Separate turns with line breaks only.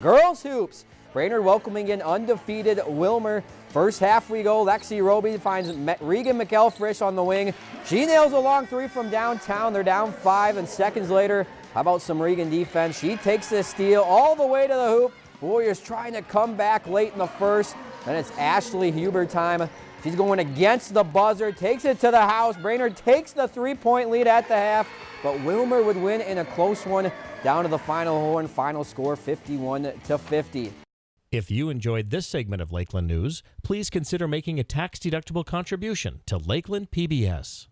Girls hoops. Brainerd welcoming in undefeated Willmar. First half we go. Lexi Roby finds Regan McElfrish on the wing. She nails a long three from downtown. They're down five, and seconds later, how about some Regan defense? She takes the steal all the way to the hoop. Warriors trying to come back late in the first. Then it's Ashley Huber time. She's going against the buzzer, takes it to the house. Brainerd takes the three-point lead at the half, but Willmar would win in a close one down to the final horn. Final score 51 to 50.
If you enjoyed this segment of Lakeland News, please consider making a tax-deductible contribution to Lakeland PBS.